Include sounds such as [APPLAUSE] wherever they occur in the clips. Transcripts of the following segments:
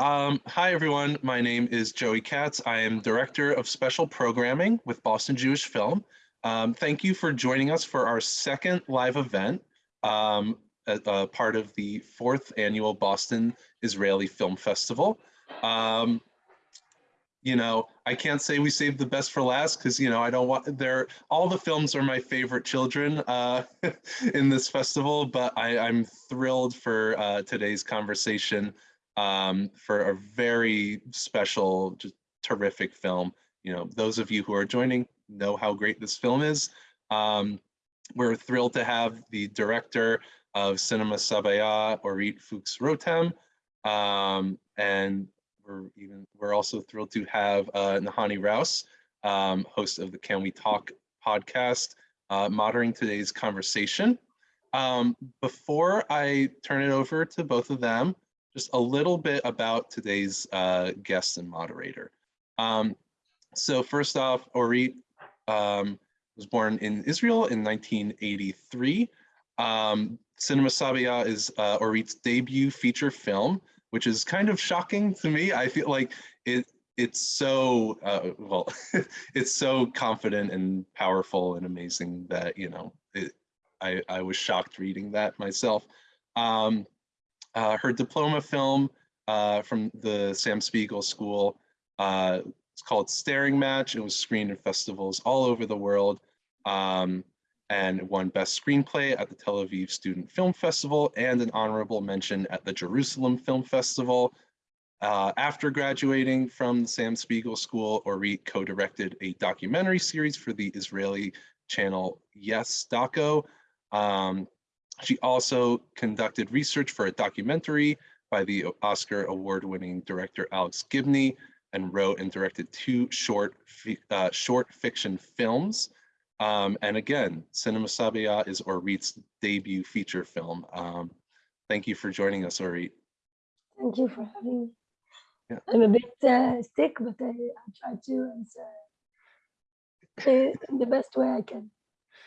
Um, hi, everyone. My name is Joey Katz. I am Director of Special Programming with Boston Jewish Film. Um, thank you for joining us for our second live event, um, a, a part of the fourth annual Boston Israeli Film Festival. Um, you know, I can't say we saved the best for last because, you know, I don't want there, all the films are my favorite children uh, [LAUGHS] in this festival, but I, I'm thrilled for uh, today's conversation um, for a very special, just terrific film. You know, those of you who are joining know how great this film is. Um, we're thrilled to have the director of Cinema Sabaya, Orit Fuchs Rotem, um, and we're even we're also thrilled to have uh, Nahanni Rous, um, host of the Can We Talk podcast, uh, moderating today's conversation. Um, before I turn it over to both of them, just a little bit about today's uh, guest and moderator. Um, so first off, Orit um, was born in Israel in 1983. Um, Cinema Sabaya is uh, Orit's debut feature film, which is kind of shocking to me. I feel like it it's so uh, well, [LAUGHS] it's so confident and powerful and amazing that you know it, I I was shocked reading that myself. Um, uh, her diploma film uh, from the Sam Spiegel School. Uh, it's called Staring Match. It was screened in festivals all over the world um, and won Best Screenplay at the Tel Aviv Student Film Festival and an honorable mention at the Jerusalem Film Festival. Uh, after graduating from the Sam Spiegel School, Orit co-directed a documentary series for the Israeli channel Yes Doco. Um, she also conducted research for a documentary by the Oscar award-winning director Alex Gibney and wrote and directed two short uh, short fiction films. Um, and again, Cinema Sabaya is Orit's debut feature film. Um, thank you for joining us, Orit. Thank you for having me. Yeah. I'm a bit uh, sick, but I, I try to answer in the best way I can.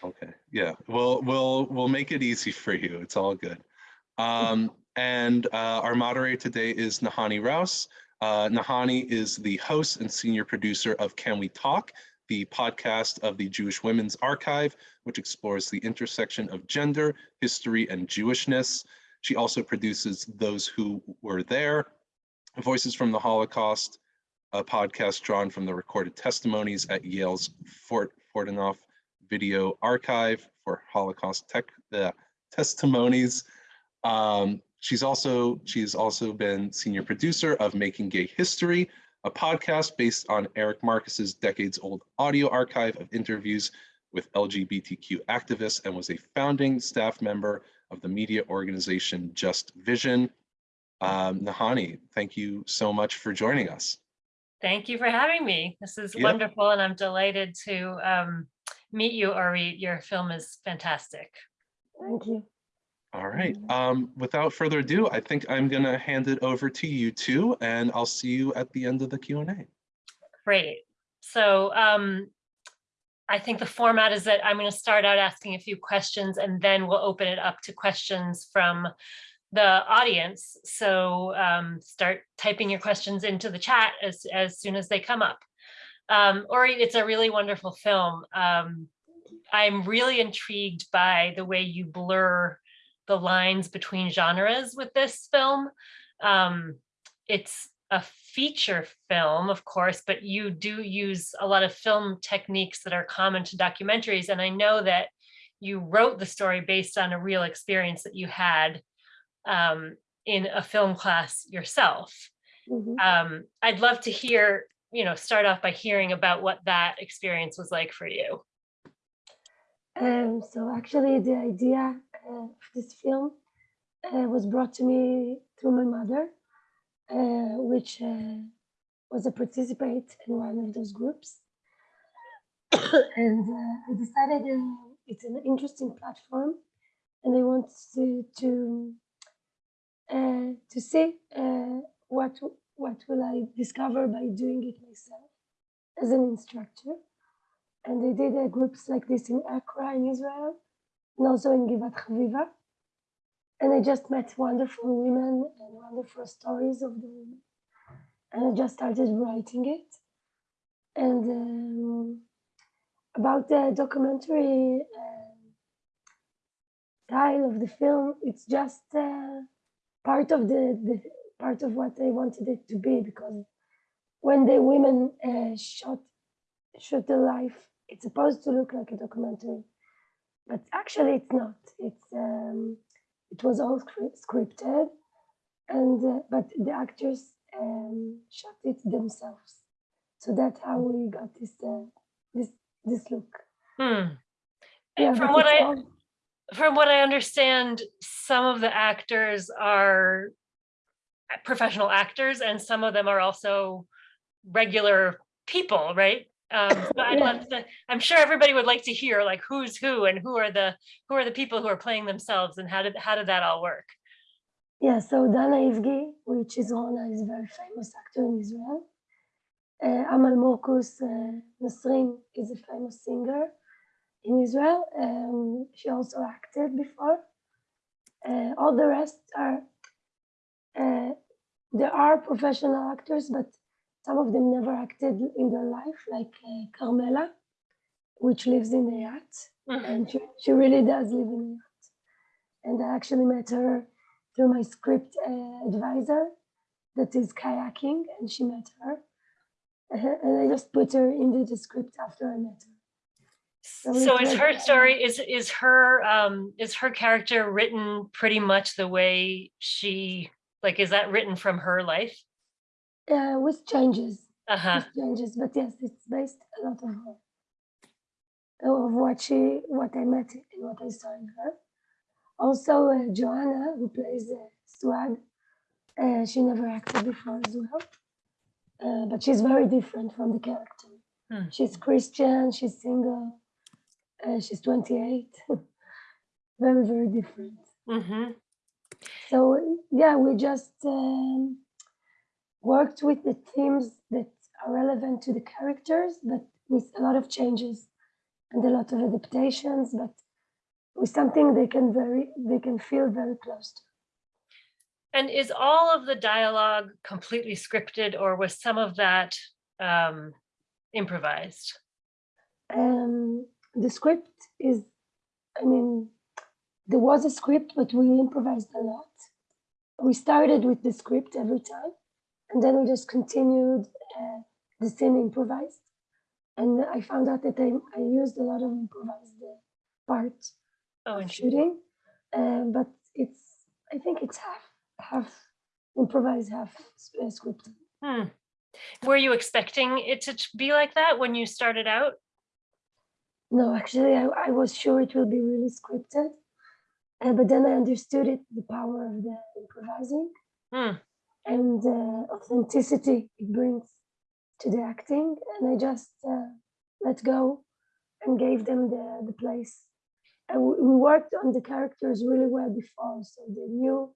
Okay, yeah, we'll we'll we'll make it easy for you. It's all good. Um, and uh, our moderator today is Nahanni Rous. Uh, Nahanni is the host and senior producer of Can We Talk, the podcast of the Jewish Women's Archive, which explores the intersection of gender, history, and Jewishness. She also produces Those Who Were There, Voices from the Holocaust, a podcast drawn from the recorded testimonies at Yale's Fort Fortunoff video archive for Holocaust tech, uh, testimonies. Um, she's also she's also been senior producer of Making Gay History, a podcast based on Eric Marcus's decades-old audio archive of interviews with LGBTQ activists and was a founding staff member of the media organization Just Vision. Um, Nahanni, thank you so much for joining us. Thank you for having me. This is wonderful, and I'm delighted to um, meet you, Orit. Your film is fantastic. Thank you. All right. Um, without further ado, I think I'm going to hand it over to you two, and I'll see you at the end of the Q&A. Great. So um, I think the format is that I'm going to start out asking a few questions, and then we'll open it up to questions from the audience. So um, start typing your questions into the chat as, as soon as they come up. Um, Ori, it's a really wonderful film. Um, I'm really intrigued by the way you blur the lines between genres with this film. Um, it's a feature film, of course, but you do use a lot of film techniques that are common to documentaries. And I know that you wrote the story based on a real experience that you had um, in a film class yourself. Mm -hmm. um, I'd love to hear you know, start off by hearing about what that experience was like for you. Um, so actually the idea uh, of this film uh, was brought to me through my mother, uh, which uh, was a participant in one of those groups. [COUGHS] and uh, I decided uh, it's an interesting platform and I want to, to, to see what what will I discover by doing it myself as an instructor. And I did uh, groups like this in Accra in Israel and also in Givat Chaviva. And I just met wonderful women and wonderful stories of the women and I just started writing it. And um, about the documentary uh, style of the film, it's just uh, part of the, the part of what I wanted it to be because when the women uh, shot shoot the life, it's supposed to look like a documentary, but actually it's not. It's um, it was all scri- scripted, and uh, but the actors um, shot it themselves. So that's how we got this uh, this this look. Hmm. Yeah, From what I all- from what I understand, some of the actors are professional actors and some of them are also regular people, right? Um, so I'd love to, I'm sure everybody would like to hear like who's who and who are the, who are the people who are playing themselves and how did, how did that all work? Yeah, so Dana Ivgi, which is Rona, is a very famous actor in Israel. Uh, Amal Murkus uh, Nasrin is a famous singer in Israel. Um, she also acted before. Uh, all the rest are, uh, there are professional actors, but some of them never acted in their life, like uh, Carmela, which lives in the yacht Mhm. and she, she really does live in the yacht. And I actually met her through my script uh, advisor that is kayaking, and she met her. Uh, And I just put her into the script after I met her. So So is was, her story, is, is her, um, is her character written pretty much the way she, like, is that written from her life? Uh, with changes, Uh-huh. with changes, but yes, it's based a lot of her, of what she, what I met and what I saw in her. Also, uh, Joanna, who plays uh, Suad, uh, she never acted before as well, uh, but she's very different from the character. Hmm. She's Christian, she's single, uh, she's 28, [LAUGHS] very, very different. hmm So yeah, we just um, worked with the themes that are relevant to the characters, but with a lot of changes and a lot of adaptations, but with something they can very they can feel very close to. And is all of the dialogue completely scripted or was some of that um, improvised? Um, the script is, I mean, there was a script, but we improvised a lot. We started with the script every time, and then we just continued uh, the scene improvised. And I found out that I, I used a lot of improvised uh, parts Oh, of shooting, uh, but it's, I think it's half, half improvised, half uh, scripted. Hmm. Were you expecting it to be like that when you started out? No, actually, I, I was sure it will be really scripted, uh, but then I understood it, the power of the improvising Hmm. and uh, authenticity it brings to the acting, and I just uh, let go and gave them the, the place. And we we worked on the characters really well before, so they knew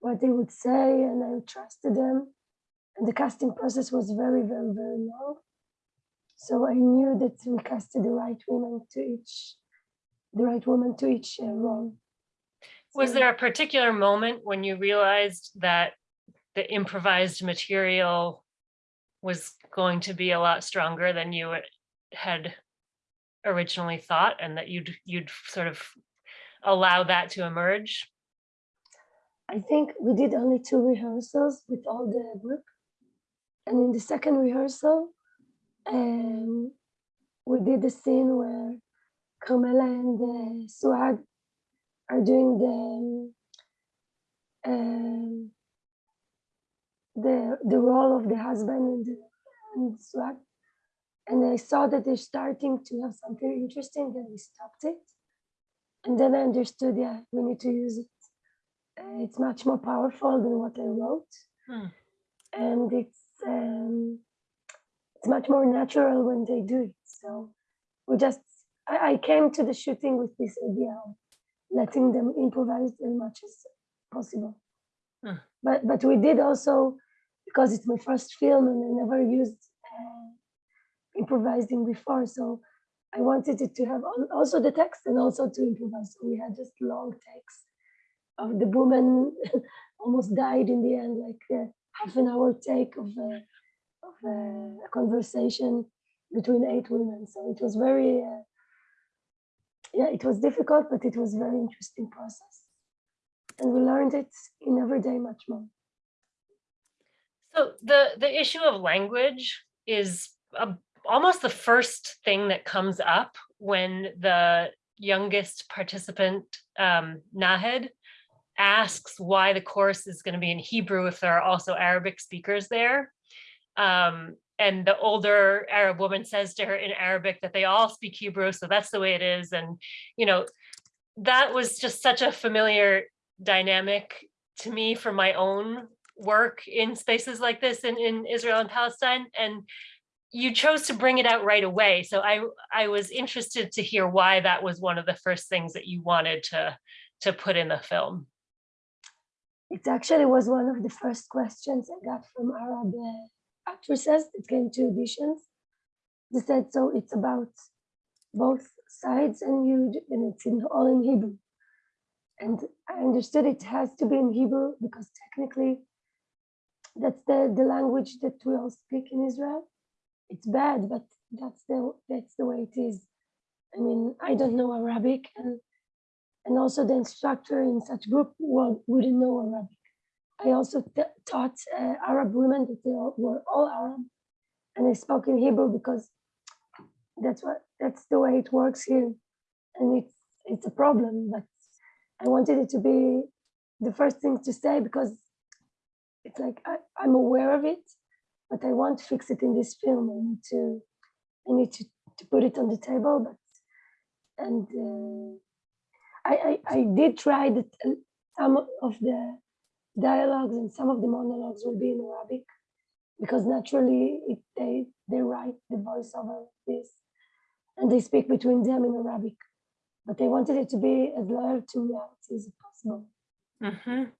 what they would say, and I trusted them. And the casting process was very, very, very long. So I knew that we casted the right woman to each, the right woman to each uh, role. Was there a particular moment when you realized that the improvised material was going to be a lot stronger than you had originally thought and that you'd you'd sort of allow that to emerge? I think we did only two rehearsals with all the group. And in the second rehearsal, um, we did the scene where Carmela and uh, Suad are doing the um, the the role of the husband and, the, and Suad. And I saw that they're starting to have something interesting, then we stopped it. And then I understood, yeah, we need to use it uh, it's much more powerful than what I wrote, Hmm. and it's um, it's much more natural when they do it. So we just I, I came to the shooting with this idea of letting them improvise as much as possible. Hmm. But but we did also because it's my first film and I never used uh, improvising before, so I wanted it to have also the text and also to improvise. So we had just long takes of the woman [LAUGHS] almost died in the end, like uh, half an hour take of a, of a, a conversation between eight women. So it was very, uh, yeah, it was difficult, but it was very interesting process. And we learned it in every day much more. So the, the issue of language is a, almost the first thing that comes up when the youngest participant, um, Nahed, asks why the course is going to be in Hebrew if there are also Arabic speakers there. Um, and the older Arab woman says to her in Arabic that they all speak Hebrew, so that's the way it is. And, you know, that was just such a familiar dynamic to me from my own work in spaces like this in, in Israel and Palestine. And you chose to bring it out right away. So I, I was interested to hear why that was one of the first things that you wanted to, to put in the film. It actually was one of the first questions I got from Arab uh, actresses that came to auditions. They said, so it's about both sides and you, and it's in, all in Hebrew. And I understood it has to be in Hebrew because technically that's the, the language that we all speak in Israel. It's bad, but that's the that's the way it is. I mean, I don't know Arabic and and also the instructor in such group wouldn't know Arabic. I also taught uh, Arab women that they were all Arab and they spoke in Hebrew because that's what that's the way it works here. And it's it's a problem, but I wanted it to be the first thing to say because it's like I, I'm aware of it, but I want to fix it in this film. I need to I need to, to put it on the table, but and uh, I, I, I did try that uh, some of the dialogues and some of the monologues will be in Arabic because naturally it, they they write the voiceover this and they speak between them in Arabic. But they wanted it to be as loyal to reality as possible. Mm -hmm.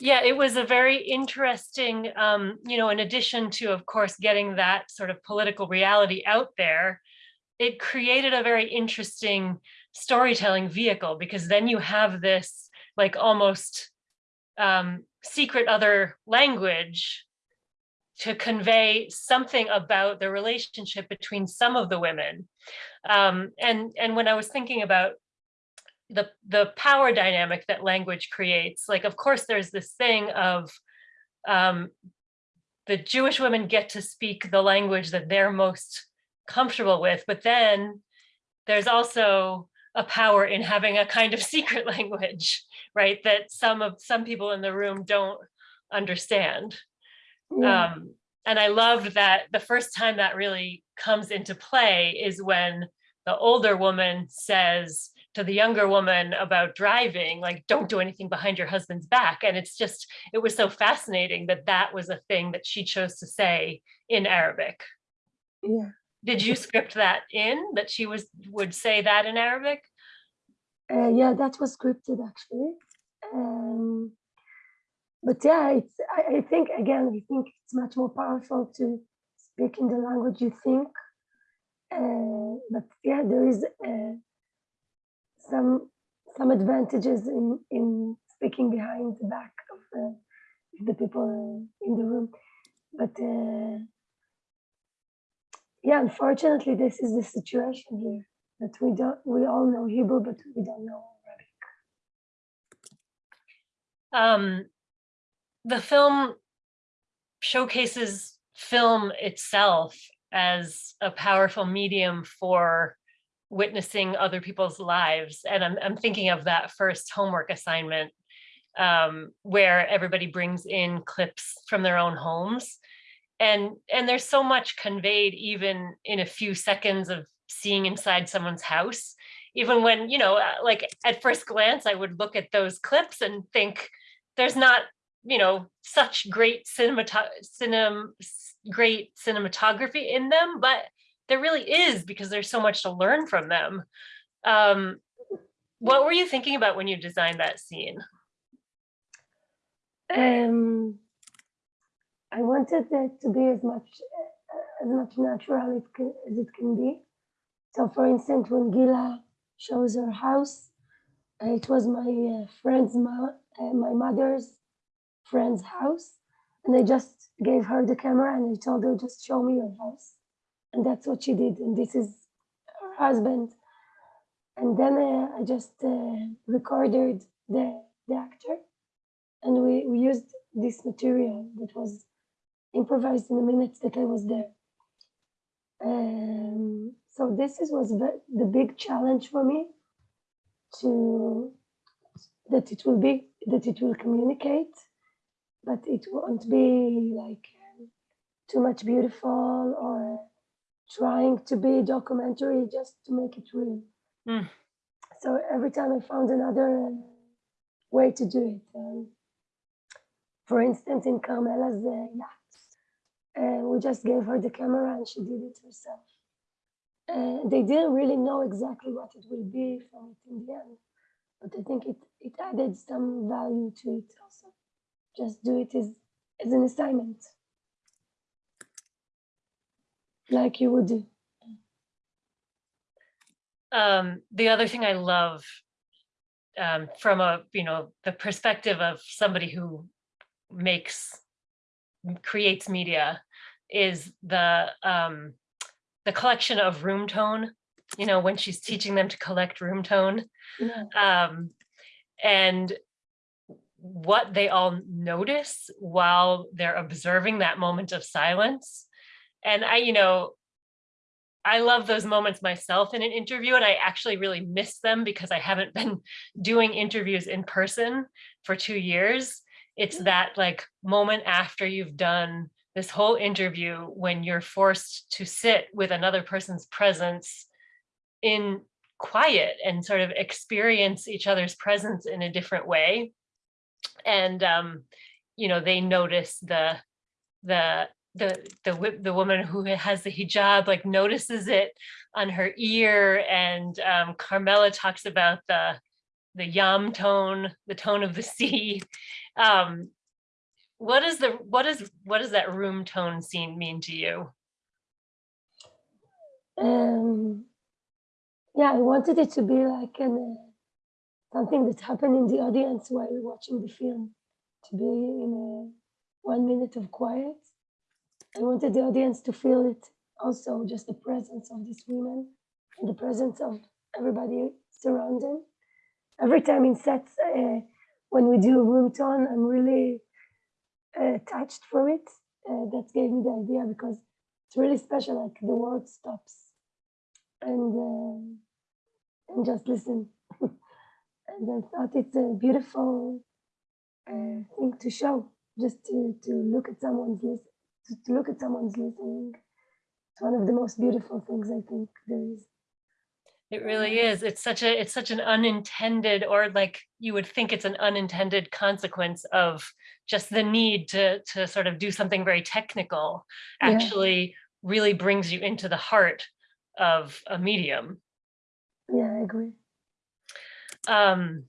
Yeah, it was a very interesting, um, you know, in addition to, of course, getting that sort of political reality out there, it created a very interesting storytelling vehicle because then you have this like almost um, secret other language to convey something about the relationship between some of the women. Um, and, and when I was thinking about the the power dynamic that language creates like of course there's this thing of um, the Jewish women get to speak the language that they're most comfortable with but then there's also a power in having a kind of [LAUGHS] secret language right that some of some people in the room don't understand Yeah. um, and I loved that the first time that really comes into play is when the older woman says to the younger woman about driving, like, don't do anything behind your husband's back. And it's just, it was so fascinating that that was a thing that she chose to say in Arabic. Yeah. Did you script that in, that she was would say that in Arabic? Uh, yeah, that was scripted actually. Um, but yeah, it's I, I think again, I think it's much more powerful to speak in the language you think. Uh, but yeah, there is uh, some some advantages in in speaking behind the back of the, people in the room. But uh, yeah, unfortunately, this is the situation here that we don't we all know Hebrew, but we don't know Arabic. Um, the film showcases film itself as a powerful medium for witnessing other people's lives. And I'm, I'm thinking of that first homework assignment um, where everybody brings in clips from their own homes. And, and there's so much conveyed even in a few seconds of seeing inside someone's house. Even when, you know, uh, like at first glance, I would look at those clips and think there's not, you know, such great cinemat cinem great cinematography in them, but there really is because there's so much to learn from them. Um, what were you thinking about when you designed that scene? Um, I wanted it to be as much uh, as much natural as it can be. So, for instance, when Gila shows her house, uh, it was my uh, friend's, uh, my mother's friend's house, And I just gave her the camera and I told her, just show me your house. And that's what she did. And this is her husband. And then I just recorded the, the actor. And we, we used this material that was improvised in the minutes that I was there. Um, so this is, was the big challenge for me to that it will be that it will communicate but it won't be like um, too much beautiful or trying to be documentary just to make it real Mm. so every time i found another way to do it um, for instance in carmela's uh, yacht uh, we just gave her the camera and she did it herself uh, they didn't really know exactly what it will be from it in the end but I think it, it added some value to it also. Just do it as, as an assignment. Like you would do. Um, the other thing I love um, from a, you know, the perspective of somebody who makes, creates media is the, um, the collection of room tone, you know, when she's teaching them to collect room tone. Yeah. um, and what they all notice while they're observing that moment of silence. And I, you know, I love those moments myself in an interview and I actually really miss them because I haven't been [LAUGHS] doing interviews in person for two years. It's Mm. that like moment after you've done this whole interview when you're forced to sit with another person's presence in quiet and sort of experience each other's presence in a different way. And, um, you know, they notice the, the, the, the, the woman who has the hijab, like notices it on her ear. And, um, Carmela talks about the, the yam tone, the tone of the [LAUGHS] sea. Um, what is the, what is, what does that room tone scene mean to you? Um, yeah, I wanted it to be like an, uh, something that happened in the audience while watching the film, to be in a one minute of quiet. I wanted the audience to feel it also, just the presence of these women and the presence of everybody surrounding. Every time in sets, uh, when we do room tone, I'm really uh, touched from it. Uh, that gave me the idea because it's really special, like the world stops and um and just listen. [LAUGHS] and I thought it's a beautiful uh, thing to show, just to to look at someone's listen, to, to look at someone's listening. It's one of the most beautiful things I think there is. It really is. It's such a, it's such an unintended, or like you would think it's an unintended consequence of just the need to, to sort of do something very technical, Yeah. actually really brings you into the heart of a medium. Yeah, I agree. Um,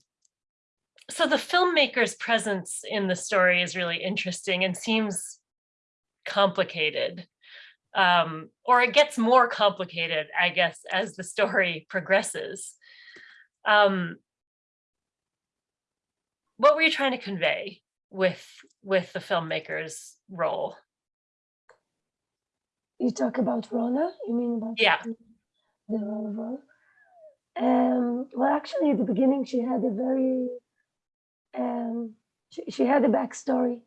so the filmmaker's presence in the story is really interesting and seems complicated. Um, or it gets more complicated, I guess, as the story [LAUGHS] progresses. Um, what were you trying to convey with with the filmmaker's role? You talk about Rona. You mean about Yeah. the, the role of Rona? Um, well, actually, at the beginning, she had a very um, she, she had a backstory,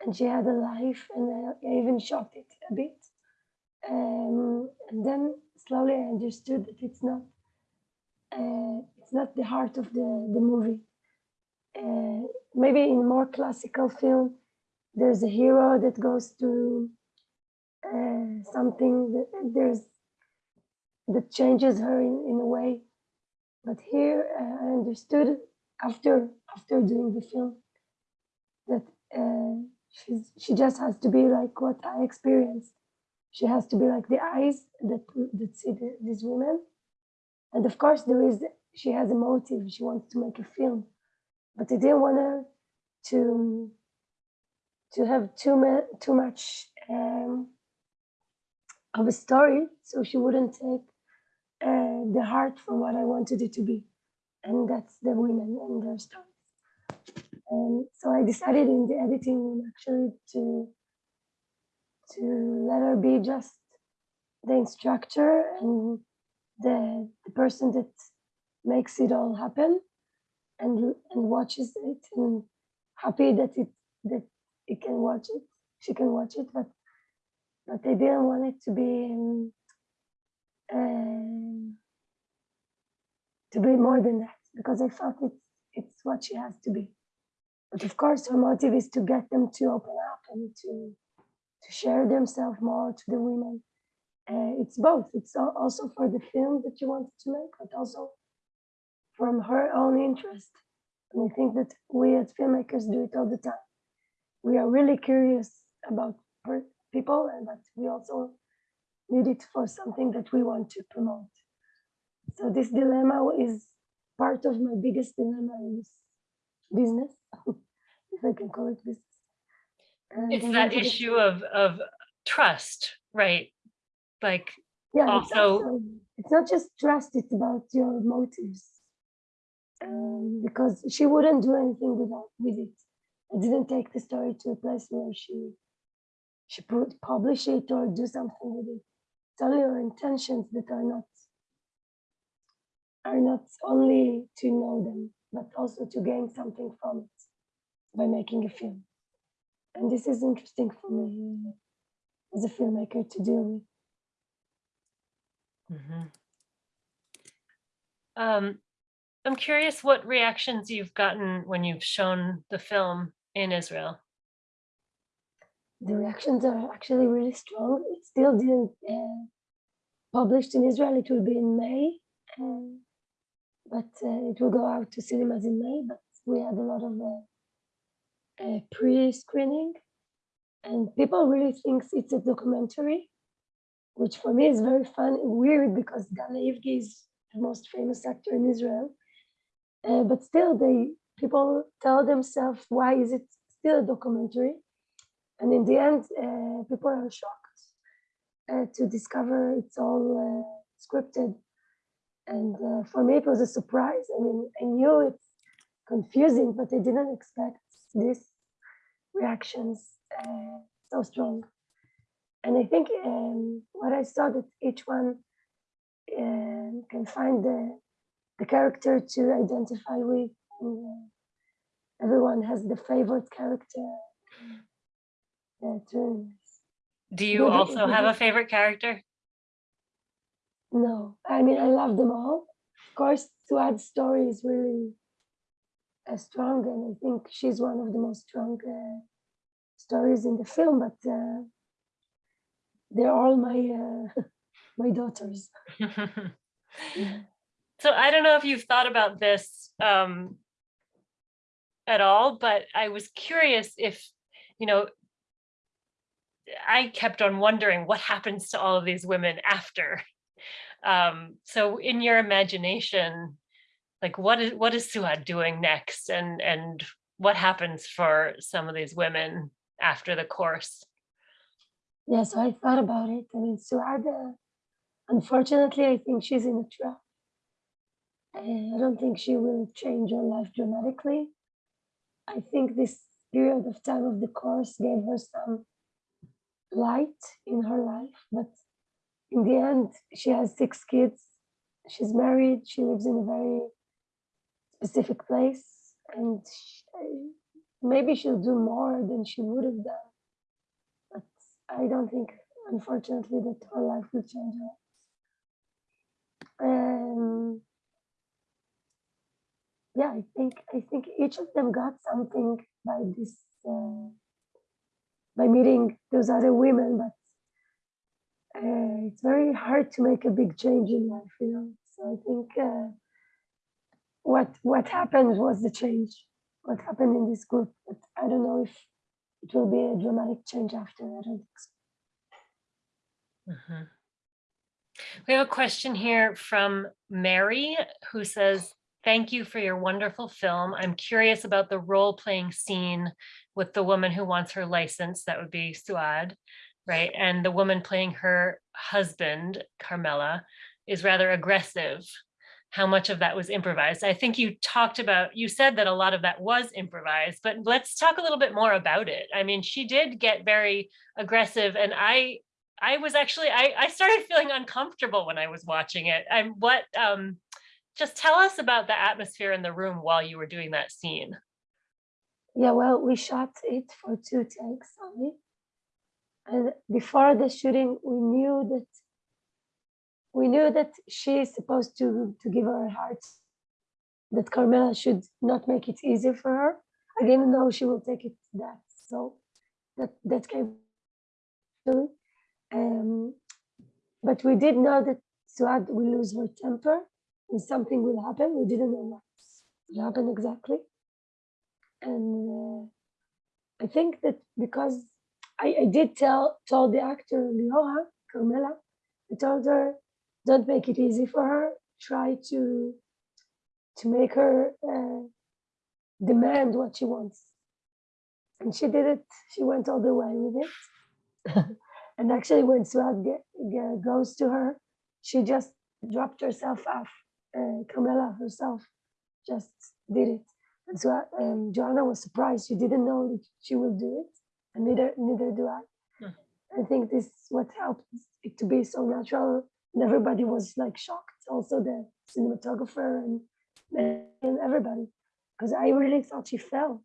and she had a life, and I, I even shot it a bit. Um, and then slowly, I understood that it's not uh, it's not the heart of the the movie. Uh, maybe in more classical film, there's a hero that goes to uh, something that there's that changes her in, in a way. But here uh, I understood after after doing the film that uh, she's she just has to be like what I experienced. She has to be like the eyes that that see the, these women, and of course there is she has a motive. She wants to make a film, but I didn't want her to to have too ma- too much um, of a story, so she wouldn't take uh, the heart from what I wanted it to be, and that's the women and their stories. And so I decided in the editing room actually to to let her be just the instructor and the, the person that makes it all happen and and watches it and happy that it that it can watch it she can watch it but but I didn't want it to be um, um, to be more than that because I felt it's it's what she has to be. But of course, her motive is to get them to open up and to to share themselves more to the women. Uh, it's both. It's also for the film that you wanted to make, but also from her own interest. And I think that we as filmmakers do it all the time. We are really curious about people, and but we also need it for something that we want to promote. So this dilemma is part of my biggest dilemma in this business, [LAUGHS] if I can call it business. It's mm-hmm, that mm-hmm, mm-hmm. issue of, of trust, right? Like, Yeah, it's, also- also, it's not just trust, it's about your motives. Um, mm. because she wouldn't do anything without with it. I didn't take the story to a place where she she put publish it or do something with it. It's only her intentions that are not are not only to know them, but also to gain something from it by making a film. And this is interesting for me as a filmmaker to deal with. Mhm. Um, I'm curious what reactions you've gotten when you've shown the film in Israel. the reactions are actually really strong. It still didn't uh, published in Israel. It will be in May, um, but uh, it will go out to cinemas in May. But we had a lot of uh, uh, pre-screening, and people really thinks it's a documentary, which for me is very fun and weird because Dana Ivgi is the most famous actor in Israel. Uh, but still, they people tell themselves, why is it still a documentary? And in the end, uh, people are shocked uh, to discover it's all uh, scripted. And uh, for me, it was a surprise. I mean, I knew it's confusing, but I didn't expect this reactions uh, so strong. And I think um, what I saw that each one um, can find the the character to identify with. And, uh, everyone has the favorite character. Uh, to, Do you also have a favorite character? no, I mean I love them all. Of course, Suad's story is really uh, strong, and I think she's one of the most strong uh, stories in the film. But uh, they're all my uh, [LAUGHS] my daughters. [LAUGHS] Yeah. So I don't know if you've thought about this um, at all, but I was curious if, you know, I kept on wondering what happens to all of these women after. Um, so in your imagination, like what is what is Suad doing next, and and what happens for some of these women after the course? Yeah, so I thought about it. I mean, Suad, uh, unfortunately, I think she's in a trap. I don't think she will change her life dramatically. I think this period of time of the course gave her some light in her life, but in the end, she has six kids. She's married. She lives in a very specific place, and sh maybe she'll do more than she would have done. But I don't think, unfortunately, that her life will change. Um, yeah, I think I think each of them got something by this uh, by meeting those other women, but uh, it's very hard to make a big change in life, you know. So I think uh, what what happened was the change. What happened in this group, but I don't know if it will be a dramatic change after. I don't think so. Mhm. We have a question here from Mary who says, thank you for your wonderful film. I'm curious about the role playing scene with the woman who wants her license. That would be Suad, right? And the woman playing her husband, Carmela, is rather aggressive. How much of that was improvised. I think you talked about, you said that a lot of that was improvised, but let's talk a little bit more about it. I mean, she did get very aggressive and I, I was actually, I, I started feeling uncomfortable when I was watching it. And what, um, just tell us about the atmosphere in the room while you were doing that scene. Yeah, well, we shot it for two takes only. And before the shooting, we knew that we knew that she is supposed to to give her heart. That Carmela should not make it easy for her. I didn't know she will take it that so that that came. Um, but we did know that Suad will lose her temper and something will happen. We didn't know what will happen exactly. And uh, I think that because I, I did tell told the actor Leora Carmela, I told her, don't make it easy for her. Try to to make her uh, demand what she wants. And she did it. She went all the way with it. [LAUGHS] and actually, when Suad goes to her, she just dropped herself off. Uh, Carmela herself just did it. And so um, Joanna was surprised. She didn't know that she will do it, and neither neither do I. Hmm. I think this is what helped it to be so natural. And everybody was like shocked. Also the cinematographer and, and everybody, because I really thought she fell,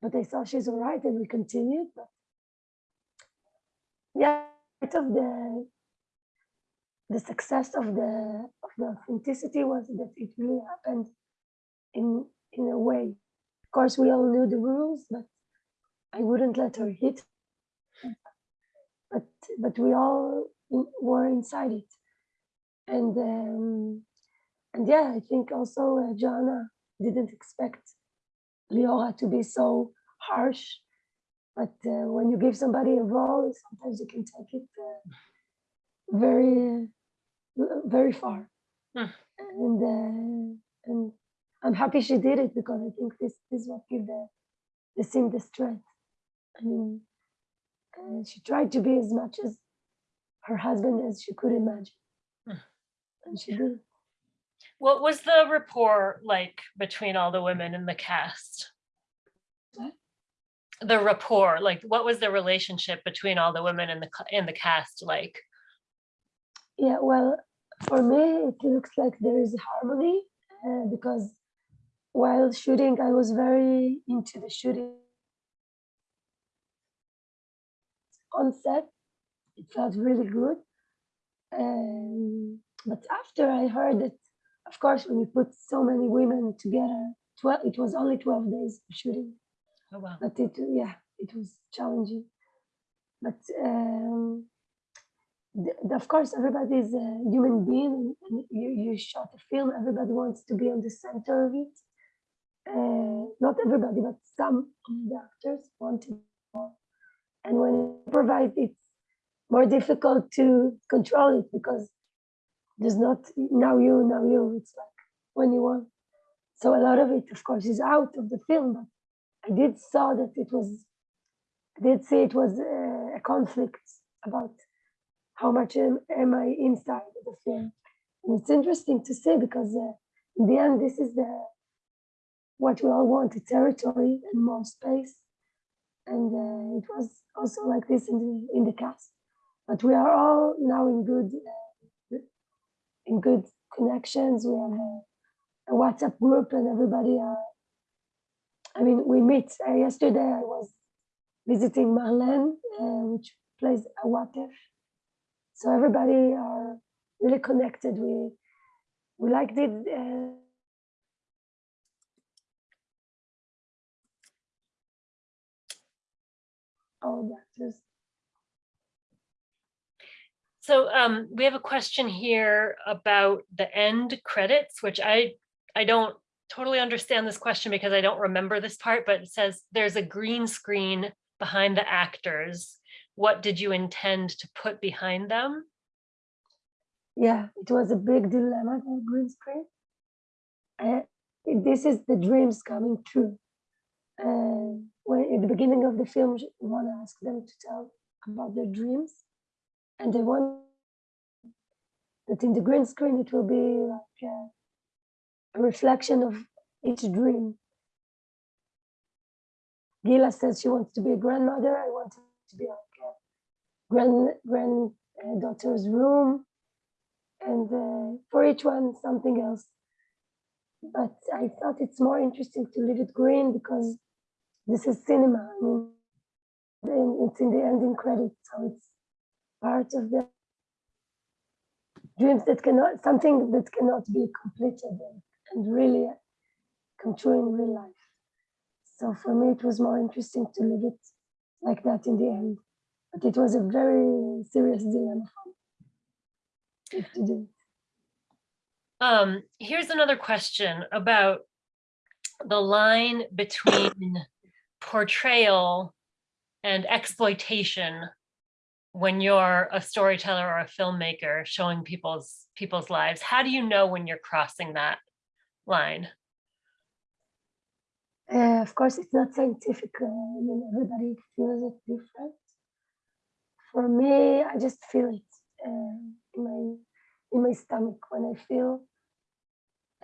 but I saw she's all right, and we continued. But yeah, part of the the success of the of the authenticity was that it really happened in in a way. Of course, we all knew the rules, but I wouldn't let her hit. But but we all were inside it, and um, and yeah, I think also uh, Joanna didn't expect Leora to be so harsh. But uh, when you give somebody a role, sometimes you can take it uh, very very far. Hmm. And uh, and I'm happy she did it because I think this, this is what give the the scene the strength. I mean, uh, she tried to be as much as her husband as she could imagine, Hmm. and she did. What was the rapport like between all the women in the cast? What? The rapport, like what was the relationship between all the women in the in the cast like? Yeah, well, for me, it looks like there is harmony uh, because while shooting, I was very into the shooting on set. It felt really good. Um, but after I heard that, of course, when you put so many women together, 12, it was only 12 days of shooting Oh wow. but it yeah it was challenging but um the, the- of course everybody is a human being and, you, you shot a film everybody wants to be on the center of it uh, not everybody but some of the actors wanted more and when you provide it's more difficult to control it because there's not now you now you it's like when you want so a lot of it of course is out of the film but I did saw that it was, I did see it was uh, a conflict about how much am, am I inside the film. And it's interesting to see because uh, in the end, this is the what we all want: a territory and more space. And uh, it was also like this in the in the cast. But we are all now in good uh, in good connections. We have a, a WhatsApp group, and everybody are I mean, we meet. Uh, yesterday, I was visiting Marlene, uh, which plays a Watef. So everybody are really connected. We we liked it. Uh, all the actors. So um, we have a question here about the end credits, which I, I don't totally understand this question because I don't remember this part, but it says there's a green screen behind the actors. What did you intend to put behind them? Yeah, it was a big dilemma. The green screen. This is the dreams coming true. Uh, when at the beginning of the film, to ask them to tell about their dreams, and they want that in the green screen it will be like uh, a reflection of each dream. Gila says she wants to be a grandmother. I want to be like a grand granddaughter's room, and uh, for each one something else. But I thought it's more interesting to leave it green because this is cinema. I mean, it's in the ending credits, so it's part of the dreams that cannot something that cannot be completed and, really come true in real life. So for me, it was more interesting to leave it like that in the end. But it was a very serious dilemma to do. Um, here's another question about the line between portrayal and exploitation when you're a storyteller or a filmmaker showing people's people's lives. How do you know when you're crossing that line? Uh, of course, it's not scientific. Uh, I mean, everybody feels it different. For me, I just feel it uh, in my in my stomach when I feel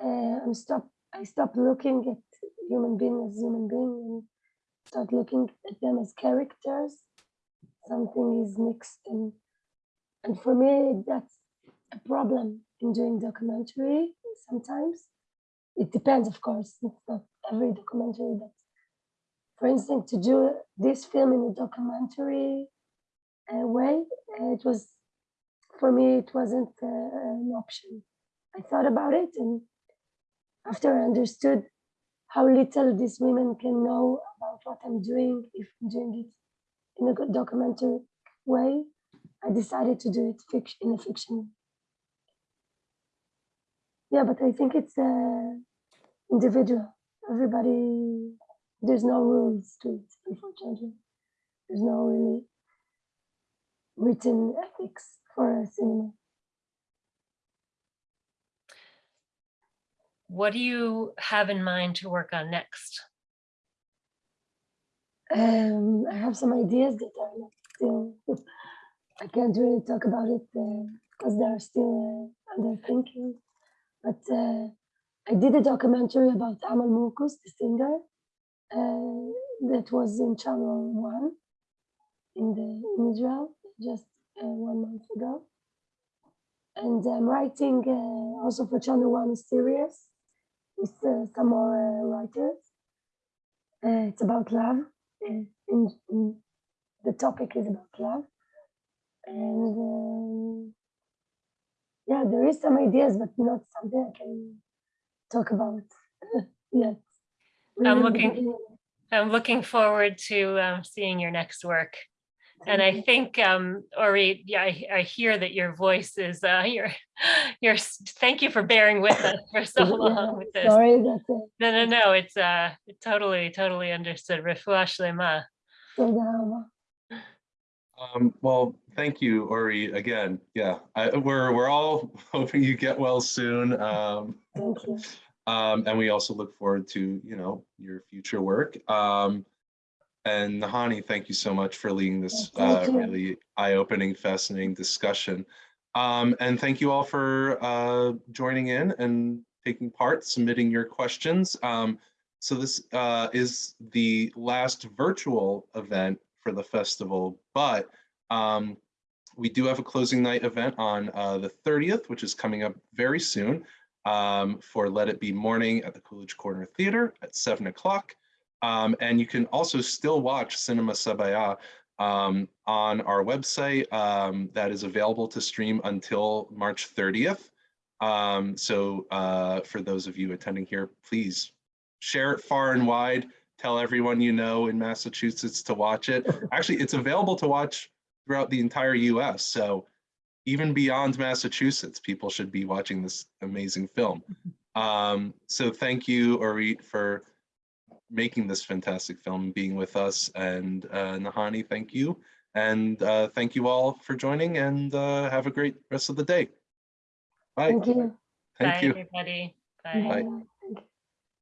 uh, I'm stop. I stop looking at human being as human being and start looking at them as characters. Something is mixed, and and for me, that's a problem in doing documentary. Sometimes it depends, of course. It's not every documentary, but for instance, to do this film in a documentary uh, way, uh, it was for me. It wasn't uh, an option. I thought about it, and after I understood how little these women can know about what I'm doing, if I'm doing it in a good documentary way, I decided to do it in a fiction. Yeah, but I think it's uh, individual. Everybody, there's no rules to it, unfortunately. There's no really written ethics for a cinema. What do you have in mind to work on next? Um, I have some ideas that are not still, I can't really talk about it because they're still uh, under thinking. But uh, I did a documentary about Amal Murkus, the singer, uh, that was in Channel One in the in Israel just uh, one month ago. And I'm writing uh, also for Channel One series with uh, some more uh, writers. Uh, it's about love. In, in, the topic is about love, and um, yeah, there is some ideas, but not something I can talk about [LAUGHS] yet. I'm looking- I'm looking forward to um, seeing your next work. And I think, um, Orit, yeah, I, I hear that your voice is, uh, [LAUGHS] your, your, thank you for bearing with us for so long with this. Sorry, that's it. No, no, no, it's uh, totally, totally understood. Refuah Shlema. Um, well, thank you, Orit, again. Yeah, I, we're, we're all [LAUGHS] hoping you get well soon. Um, thank you. Um, and we also look forward to, you know, your future work. Um, and Nahanni, thank you so much for leading this uh, really eye-opening, fascinating discussion. Um, and thank you all for uh, joining in and taking part, submitting your questions. Um, so this uh, is the last virtual event for the festival, but um, we do have a closing night event on uh, the 30th, which is coming up very soon um, for Let It Be Morning at the Coolidge Corner Theater at seven o'clock. Um, and you can also still watch Cinema Sabaya um, on our website um, that is available to stream until March 30th. Um, so uh, for those of you attending here, please share it far and wide. Tell everyone you know in Massachusetts to watch it. Actually, it's available to watch throughout the entire US. So even beyond Massachusetts, people should be watching this amazing film. Um, so thank you, Orit, for making this fantastic film, being with us, and uh, Nahanni, thank you. And uh, thank you all for joining and uh, have a great rest of the day. Bye. Thank you. Thank Bye, you. everybody. Bye. Bye. Bye.